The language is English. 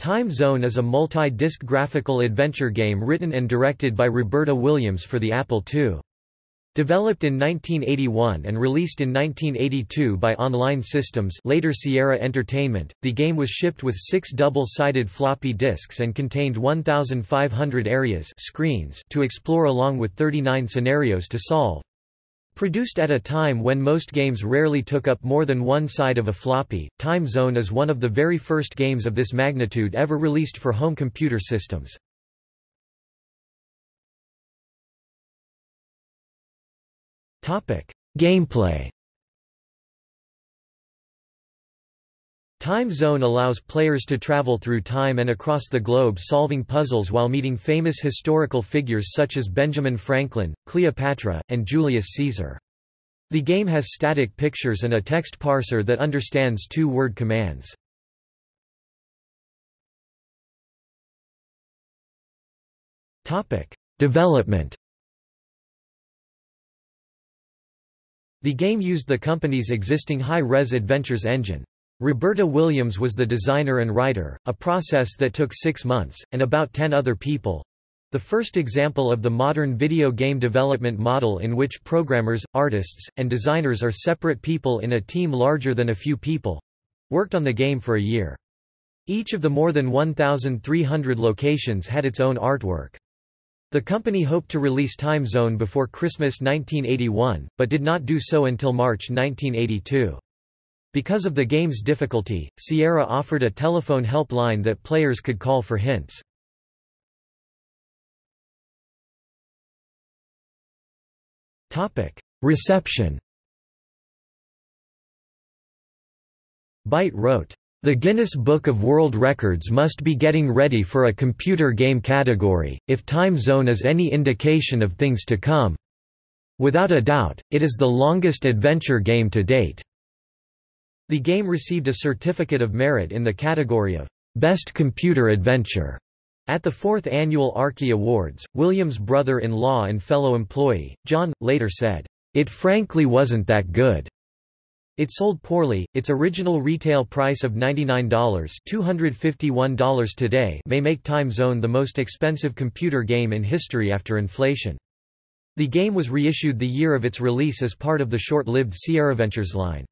Time Zone is a multi-disc graphical adventure game written and directed by Roberta Williams for the Apple II. Developed in 1981 and released in 1982 by Online Systems later Sierra Entertainment, the game was shipped with six double-sided floppy disks and contained 1,500 areas screens to explore along with 39 scenarios to solve. Produced at a time when most games rarely took up more than one side of a floppy, Time Zone is one of the very first games of this magnitude ever released for home computer systems. Gameplay Time Zone allows players to travel through time and across the globe solving puzzles while meeting famous historical figures such as Benjamin Franklin, Cleopatra, and Julius Caesar. The game has static pictures and a text parser that understands two-word commands. Development The game used the company's existing high-res Adventures engine. Roberta Williams was the designer and writer, a process that took six months, and about ten other people. The first example of the modern video game development model in which programmers, artists, and designers are separate people in a team larger than a few people—worked on the game for a year. Each of the more than 1,300 locations had its own artwork. The company hoped to release Time Zone before Christmas 1981, but did not do so until March 1982. Because of the game's difficulty, Sierra offered a telephone helpline that players could call for hints. Reception Byte wrote, "...the Guinness Book of World Records must be getting ready for a computer game category, if Time Zone is any indication of things to come. Without a doubt, it is the longest adventure game to date." The game received a Certificate of Merit in the category of Best Computer Adventure. At the fourth annual Arkie Awards, Williams' brother-in-law and fellow employee, John, later said, "...it frankly wasn't that good." It sold poorly, its original retail price of $99 $251 today may make Time Zone the most expensive computer game in history after inflation. The game was reissued the year of its release as part of the short-lived Sierra Ventures line.